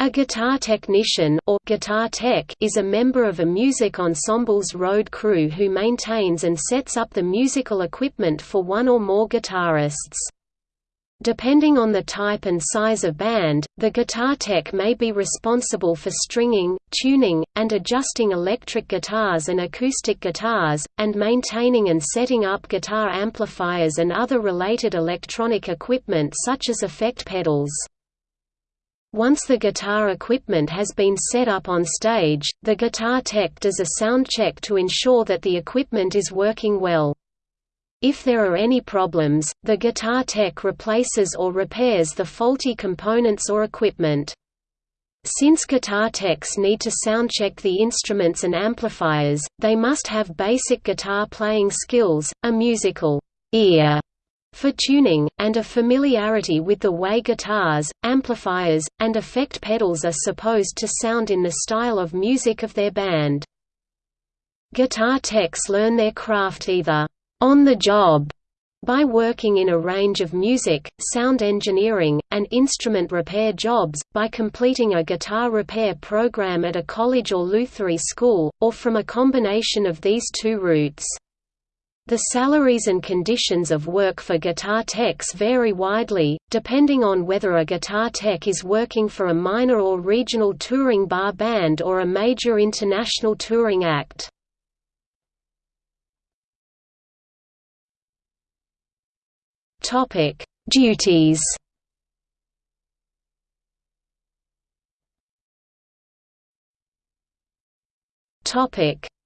A guitar technician or guitar tech is a member of a music ensemble's road crew who maintains and sets up the musical equipment for one or more guitarists. Depending on the type and size of band, the guitar tech may be responsible for stringing, tuning, and adjusting electric guitars and acoustic guitars, and maintaining and setting up guitar amplifiers and other related electronic equipment such as effect pedals. Once the guitar equipment has been set up on stage, the guitar tech does a sound check to ensure that the equipment is working well. If there are any problems, the guitar tech replaces or repairs the faulty components or equipment. Since guitar techs need to soundcheck the instruments and amplifiers, they must have basic guitar playing skills, a musical ear for tuning, and a familiarity with the way guitars, amplifiers, and effect pedals are supposed to sound in the style of music of their band. Guitar techs learn their craft either on the job by working in a range of music, sound engineering, and instrument repair jobs, by completing a guitar repair program at a college or Lutherie school, or from a combination of these two routes. The salaries and conditions of work for guitar techs vary widely, depending on whether a guitar tech is working for a minor or regional touring bar band or a major international touring act. Duties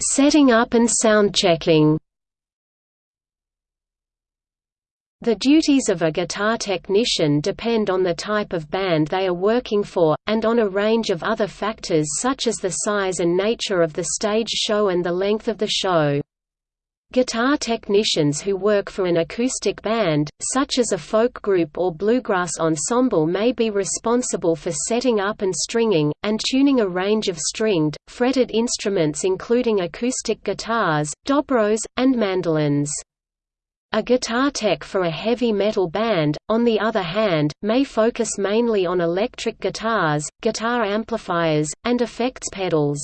Setting up and soundchecking The duties of a guitar technician depend on the type of band they are working for, and on a range of other factors such as the size and nature of the stage show and the length of the show. Guitar technicians who work for an acoustic band, such as a folk group or bluegrass ensemble may be responsible for setting up and stringing, and tuning a range of stringed, fretted instruments including acoustic guitars, dobros, and mandolins. A guitar tech for a heavy metal band, on the other hand, may focus mainly on electric guitars, guitar amplifiers, and effects pedals.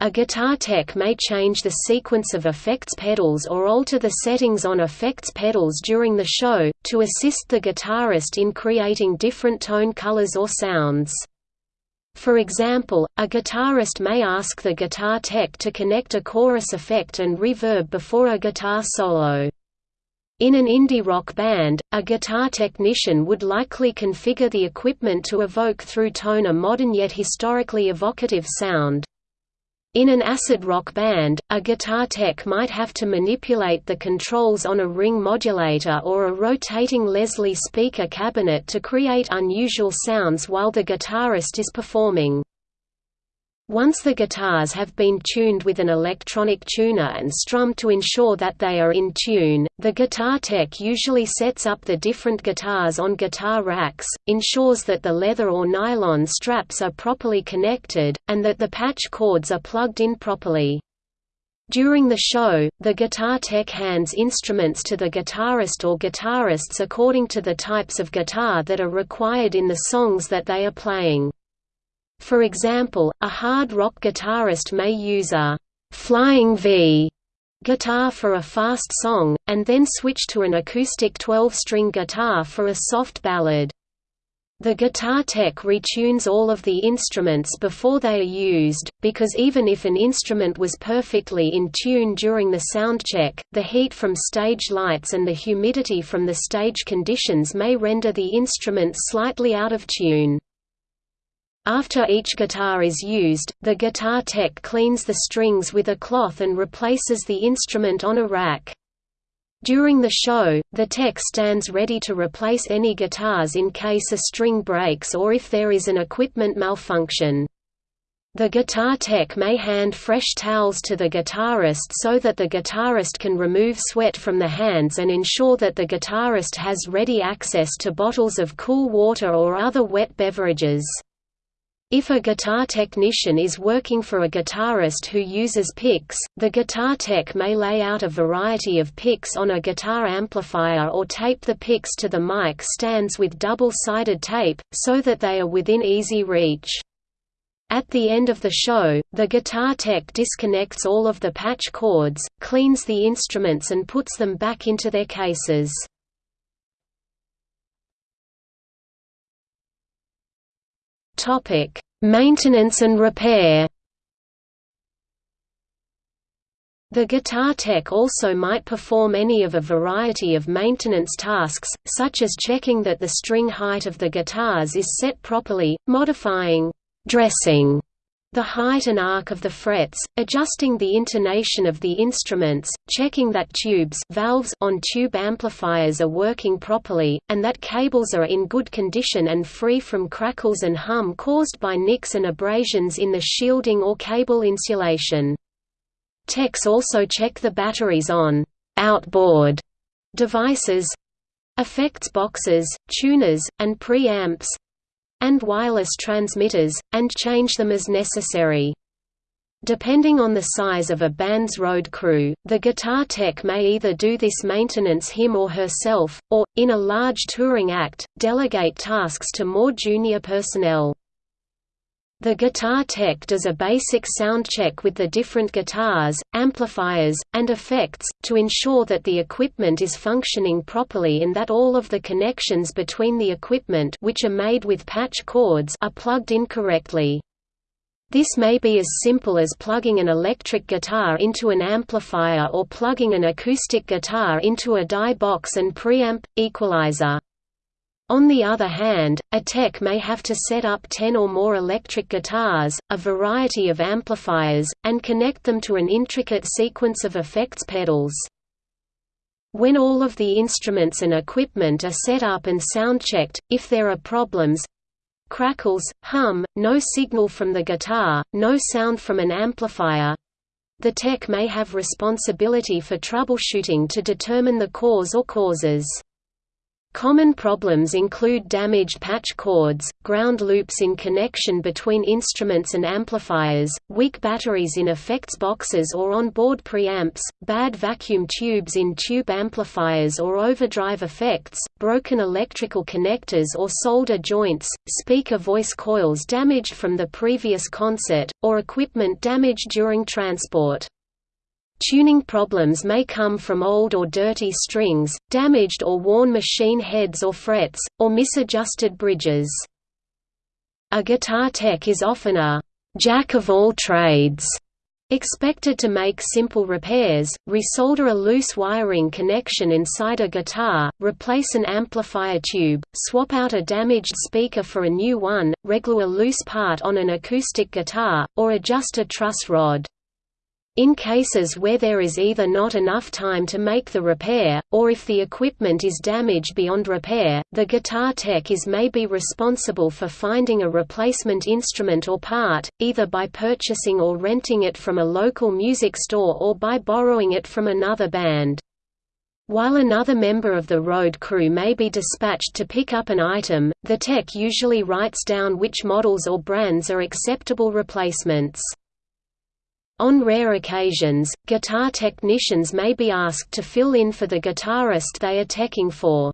A guitar tech may change the sequence of effects pedals or alter the settings on effects pedals during the show, to assist the guitarist in creating different tone colors or sounds. For example, a guitarist may ask the guitar tech to connect a chorus effect and reverb before a guitar solo. In an indie rock band, a guitar technician would likely configure the equipment to evoke through tone a modern yet historically evocative sound. In an acid rock band, a guitar tech might have to manipulate the controls on a ring modulator or a rotating Leslie speaker cabinet to create unusual sounds while the guitarist is performing. Once the guitars have been tuned with an electronic tuner and strummed to ensure that they are in tune, the guitar tech usually sets up the different guitars on guitar racks, ensures that the leather or nylon straps are properly connected, and that the patch cords are plugged in properly. During the show, the guitar tech hands instruments to the guitarist or guitarists according to the types of guitar that are required in the songs that they are playing. For example, a hard rock guitarist may use a «flying V» guitar for a fast song, and then switch to an acoustic 12-string guitar for a soft ballad. The guitar tech retunes all of the instruments before they are used, because even if an instrument was perfectly in tune during the soundcheck, the heat from stage lights and the humidity from the stage conditions may render the instrument slightly out of tune. After each guitar is used, the guitar tech cleans the strings with a cloth and replaces the instrument on a rack. During the show, the tech stands ready to replace any guitars in case a string breaks or if there is an equipment malfunction. The guitar tech may hand fresh towels to the guitarist so that the guitarist can remove sweat from the hands and ensure that the guitarist has ready access to bottles of cool water or other wet beverages. If a guitar technician is working for a guitarist who uses picks, the guitar tech may lay out a variety of picks on a guitar amplifier or tape the picks to the mic stands with double-sided tape, so that they are within easy reach. At the end of the show, the guitar tech disconnects all of the patch cords, cleans the instruments and puts them back into their cases. Topic: Maintenance and repair. The guitar tech also might perform any of a variety of maintenance tasks, such as checking that the string height of the guitars is set properly, modifying dressing the height and arc of the frets, adjusting the intonation of the instruments, checking that tubes valves on tube amplifiers are working properly, and that cables are in good condition and free from crackles and hum caused by nicks and abrasions in the shielding or cable insulation. Techs also check the batteries on outboard devices effects boxes, tuners, and preamps, and wireless transmitters, and change them as necessary. Depending on the size of a band's road crew, the guitar tech may either do this maintenance him or herself, or, in a large touring act, delegate tasks to more junior personnel. The guitar tech does a basic sound check with the different guitars, amplifiers, and effects, to ensure that the equipment is functioning properly and that all of the connections between the equipment which are made with patch cords are plugged in correctly. This may be as simple as plugging an electric guitar into an amplifier or plugging an acoustic guitar into a DI box and preamp, equalizer. On the other hand, a tech may have to set up 10 or more electric guitars, a variety of amplifiers, and connect them to an intricate sequence of effects pedals. When all of the instruments and equipment are set up and sound-checked, if there are problems crackles, hum, no signal from the guitar, no sound from an amplifier the tech may have responsibility for troubleshooting to determine the cause or causes. Common problems include damaged patch cords, ground loops in connection between instruments and amplifiers, weak batteries in effects boxes or on-board preamps, bad vacuum tubes in tube amplifiers or overdrive effects, broken electrical connectors or solder joints, speaker voice coils damaged from the previous concert, or equipment damaged during transport. Tuning problems may come from old or dirty strings, damaged or worn machine heads or frets, or misadjusted bridges. A guitar tech is often a «jack of all trades» expected to make simple repairs, resolder a loose wiring connection inside a guitar, replace an amplifier tube, swap out a damaged speaker for a new one, reglue a loose part on an acoustic guitar, or adjust a truss rod. In cases where there is either not enough time to make the repair, or if the equipment is damaged beyond repair, the guitar tech is may be responsible for finding a replacement instrument or part, either by purchasing or renting it from a local music store or by borrowing it from another band. While another member of the road crew may be dispatched to pick up an item, the tech usually writes down which models or brands are acceptable replacements. On rare occasions, guitar technicians may be asked to fill in for the guitarist they are teching for.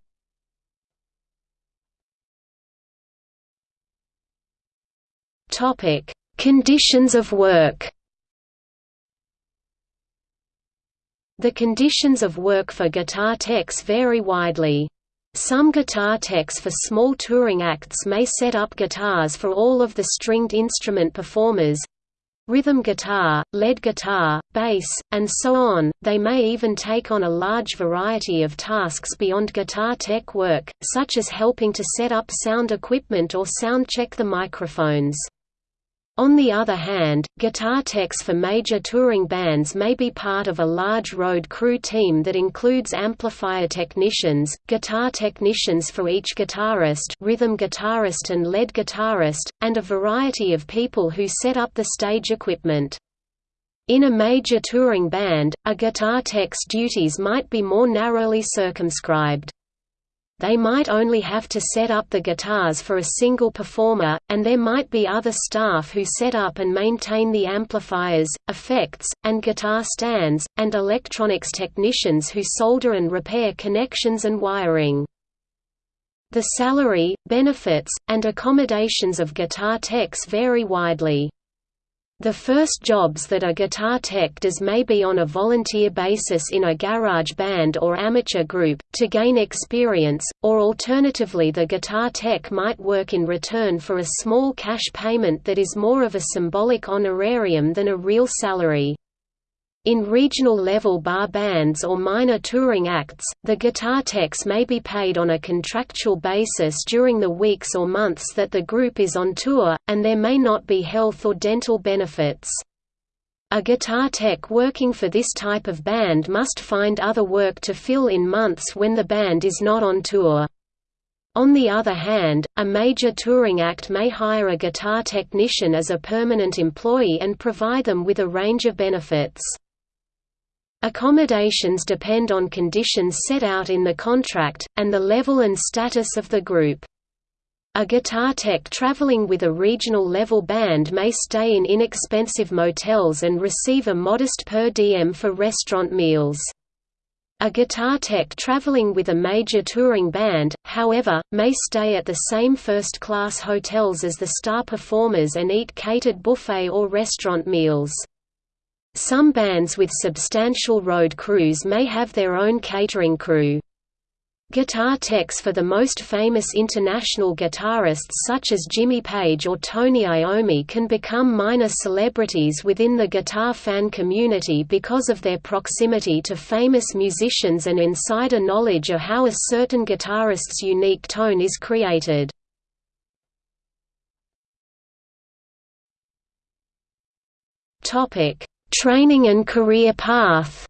Topic: Conditions of work. The conditions of work for guitar techs vary widely. Some guitar techs for small touring acts may set up guitars for all of the stringed instrument performers, rhythm guitar, lead guitar, bass, and so on. They may even take on a large variety of tasks beyond guitar tech work, such as helping to set up sound equipment or sound check the microphones. On the other hand, guitar techs for major touring bands may be part of a large road crew team that includes amplifier technicians, guitar technicians for each guitarist rhythm guitarist and lead guitarist, and a variety of people who set up the stage equipment. In a major touring band, a guitar tech's duties might be more narrowly circumscribed. They might only have to set up the guitars for a single performer, and there might be other staff who set up and maintain the amplifiers, effects, and guitar stands, and electronics technicians who solder and repair connections and wiring. The salary, benefits, and accommodations of guitar techs vary widely. The first jobs that a guitar tech does may be on a volunteer basis in a garage band or amateur group, to gain experience, or alternatively the guitar tech might work in return for a small cash payment that is more of a symbolic honorarium than a real salary. In regional-level bar bands or minor touring acts, the guitar techs may be paid on a contractual basis during the weeks or months that the group is on tour, and there may not be health or dental benefits. A guitar tech working for this type of band must find other work to fill in months when the band is not on tour. On the other hand, a major touring act may hire a guitar technician as a permanent employee and provide them with a range of benefits. Accommodations depend on conditions set out in the contract, and the level and status of the group. A guitar tech traveling with a regional level band may stay in inexpensive motels and receive a modest per diem for restaurant meals. A guitar tech traveling with a major touring band, however, may stay at the same first-class hotels as the star performers and eat catered buffet or restaurant meals. Some bands with substantial road crews may have their own catering crew. Guitar techs for the most famous international guitarists such as Jimmy Page or Tony Iommi can become minor celebrities within the guitar fan community because of their proximity to famous musicians and insider knowledge of how a certain guitarist's unique tone is created. Topic: Training and career path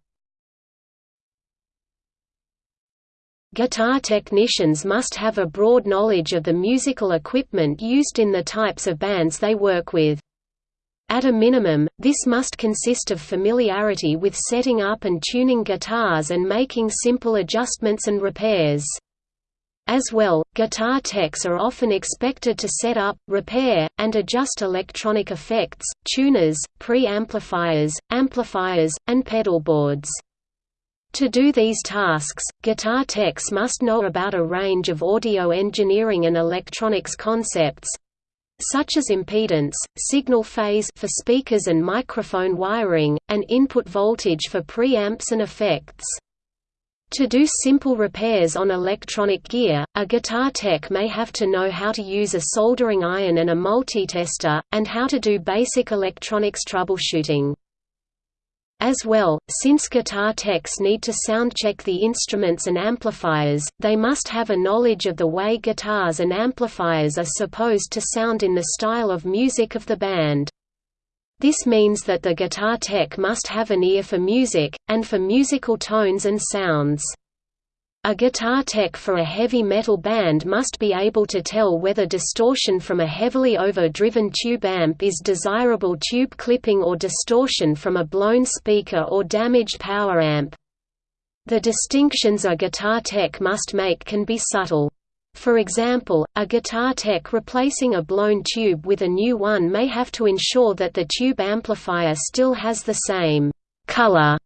Guitar technicians must have a broad knowledge of the musical equipment used in the types of bands they work with. At a minimum, this must consist of familiarity with setting up and tuning guitars and making simple adjustments and repairs. As well, guitar techs are often expected to set up, repair, and adjust electronic effects, tuners, pre-amplifiers, amplifiers, and pedalboards. To do these tasks, guitar techs must know about a range of audio engineering and electronics concepts, such as impedance, signal phase for speakers and microphone wiring, and input voltage for preamps and effects. To do simple repairs on electronic gear, a guitar tech may have to know how to use a soldering iron and a multitester, and how to do basic electronics troubleshooting. As well, since guitar techs need to soundcheck the instruments and amplifiers, they must have a knowledge of the way guitars and amplifiers are supposed to sound in the style of music of the band. This means that the guitar tech must have an ear for music, and for musical tones and sounds. A guitar tech for a heavy metal band must be able to tell whether distortion from a heavily overdriven tube amp is desirable tube clipping or distortion from a blown speaker or damaged power amp. The distinctions a guitar tech must make can be subtle. For example, a guitar tech replacing a blown tube with a new one may have to ensure that the tube amplifier still has the same «color»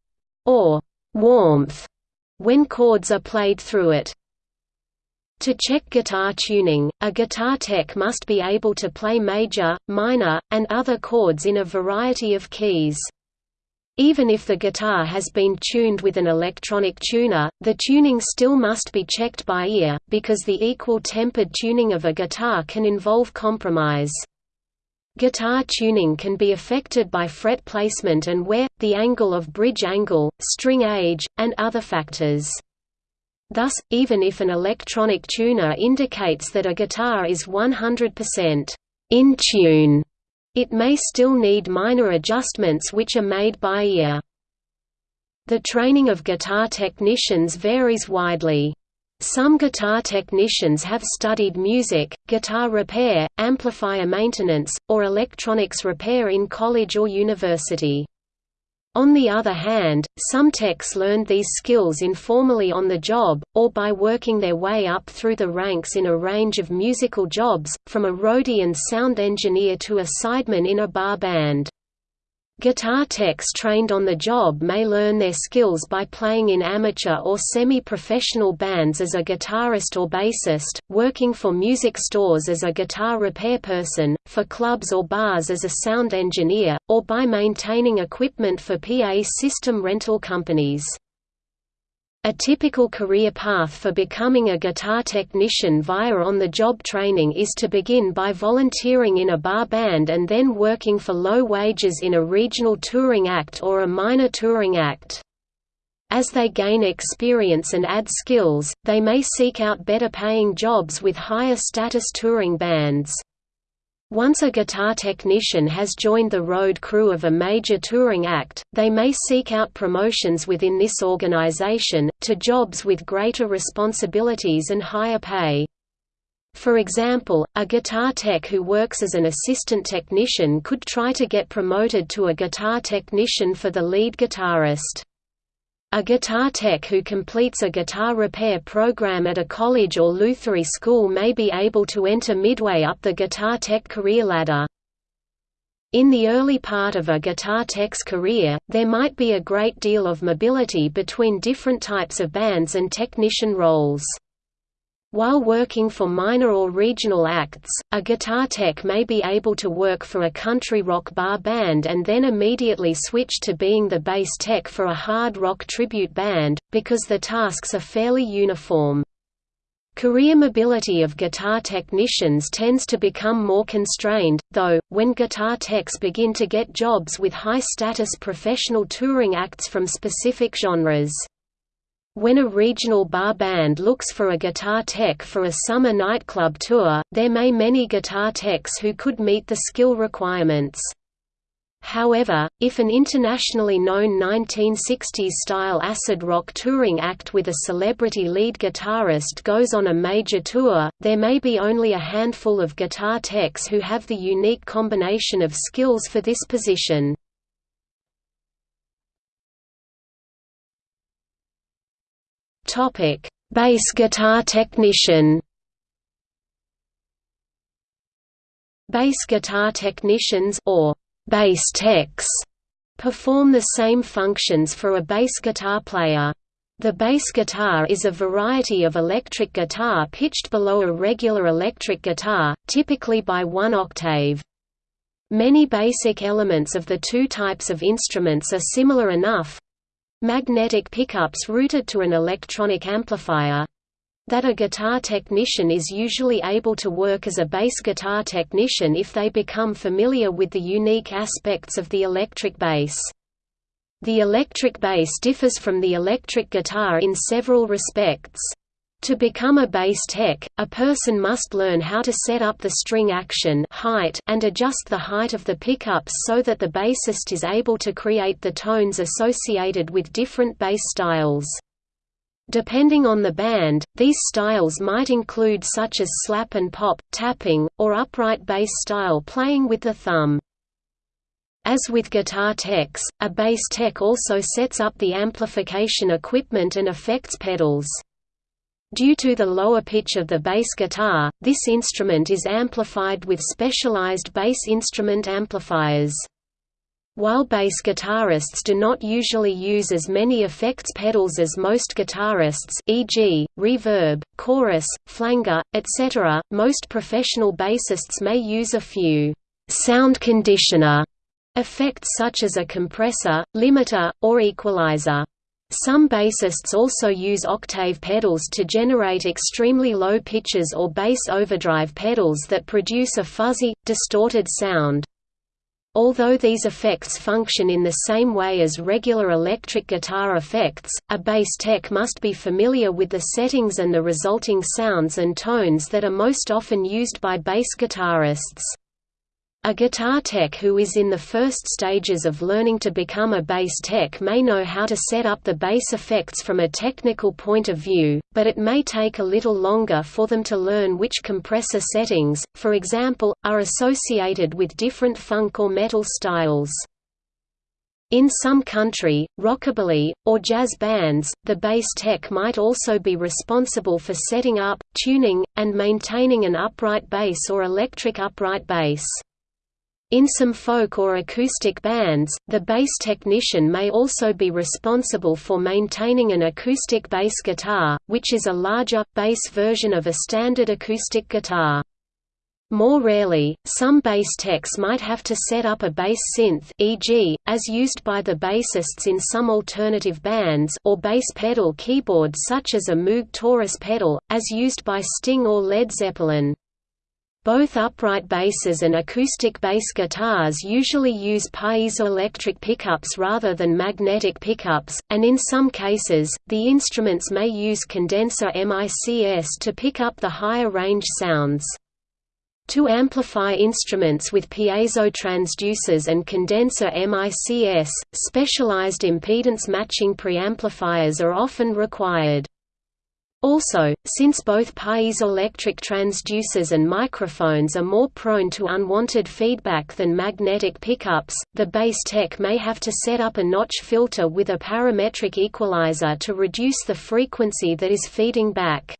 or «warmth» when chords are played through it. To check guitar tuning, a guitar tech must be able to play major, minor, and other chords in a variety of keys. Even if the guitar has been tuned with an electronic tuner, the tuning still must be checked by ear, because the equal-tempered tuning of a guitar can involve compromise. Guitar tuning can be affected by fret placement and wear, the angle of bridge angle, string age, and other factors. Thus, even if an electronic tuner indicates that a guitar is 100% in tune, it may still need minor adjustments which are made by ear. The training of guitar technicians varies widely. Some guitar technicians have studied music, guitar repair, amplifier maintenance, or electronics repair in college or university. On the other hand, some techs learned these skills informally on the job, or by working their way up through the ranks in a range of musical jobs, from a roadie and sound engineer to a sideman in a bar band. Guitar techs trained on the job may learn their skills by playing in amateur or semi-professional bands as a guitarist or bassist, working for music stores as a guitar repair person, for clubs or bars as a sound engineer, or by maintaining equipment for PA system rental companies. A typical career path for becoming a guitar technician via on-the-job training is to begin by volunteering in a bar band and then working for low wages in a regional touring act or a minor touring act. As they gain experience and add skills, they may seek out better paying jobs with higher status touring bands. Once a guitar technician has joined the road crew of a major touring act, they may seek out promotions within this organization, to jobs with greater responsibilities and higher pay. For example, a guitar tech who works as an assistant technician could try to get promoted to a guitar technician for the lead guitarist. A guitar tech who completes a guitar repair program at a college or luthiery school may be able to enter midway up the guitar tech career ladder. In the early part of a guitar tech's career, there might be a great deal of mobility between different types of bands and technician roles. While working for minor or regional acts, a guitar tech may be able to work for a country rock bar band and then immediately switch to being the bass tech for a hard rock tribute band, because the tasks are fairly uniform. Career mobility of guitar technicians tends to become more constrained, though, when guitar techs begin to get jobs with high-status professional touring acts from specific genres. When a regional bar band looks for a guitar tech for a summer nightclub tour, there may many guitar techs who could meet the skill requirements. However, if an internationally known 1960s-style acid rock touring act with a celebrity lead guitarist goes on a major tour, there may be only a handful of guitar techs who have the unique combination of skills for this position. Topic: Bass guitar technician. Bass guitar technicians or bass techs perform the same functions for a bass guitar player. The bass guitar is a variety of electric guitar pitched below a regular electric guitar, typically by one octave. Many basic elements of the two types of instruments are similar enough, magnetic pickups routed to an electronic amplifier that a guitar technician is usually able to work as a bass guitar technician if they become familiar with the unique aspects of the electric bass. The electric bass differs from the electric guitar in several respects. To become a bass tech, a person must learn how to set up the string action height and adjust the height of the pickups so that the bassist is able to create the tones associated with different bass styles. Depending on the band, these styles might include such as slap and pop, tapping, or upright bass style playing with the thumb. As with guitar techs, a bass tech also sets up the amplification equipment and effects pedals. Due to the lower pitch of the bass guitar, this instrument is amplified with specialized bass instrument amplifiers. While bass guitarists do not usually use as many effects pedals as most guitarists e.g., reverb, chorus, flanger, etc., most professional bassists may use a few «sound conditioner» effects such as a compressor, limiter, or equalizer. Some bassists also use octave pedals to generate extremely low pitches or bass overdrive pedals that produce a fuzzy, distorted sound. Although these effects function in the same way as regular electric guitar effects, a bass tech must be familiar with the settings and the resulting sounds and tones that are most often used by bass guitarists. A guitar tech who is in the first stages of learning to become a bass tech may know how to set up the bass effects from a technical point of view, but it may take a little longer for them to learn which compressor settings, for example, are associated with different funk or metal styles. In some country, rockabilly, or jazz bands, the bass tech might also be responsible for setting up, tuning, and maintaining an upright bass or electric upright bass. In some folk or acoustic bands, the bass technician may also be responsible for maintaining an acoustic bass guitar, which is a larger, bass version of a standard acoustic guitar. More rarely, some bass techs might have to set up a bass synth e.g., as used by the bassists in some alternative bands or bass pedal keyboard such as a Moog Taurus pedal, as used by Sting or Led Zeppelin. Both upright basses and acoustic bass guitars usually use piezoelectric pickups rather than magnetic pickups, and in some cases, the instruments may use condenser MICS to pick up the higher range sounds. To amplify instruments with piezo transducers and condenser MICS, specialized impedance matching preamplifiers are often required. Also, since both piezoelectric transducers and microphones are more prone to unwanted feedback than magnetic pickups, the bass tech may have to set up a notch filter with a parametric equalizer to reduce the frequency that is feeding back.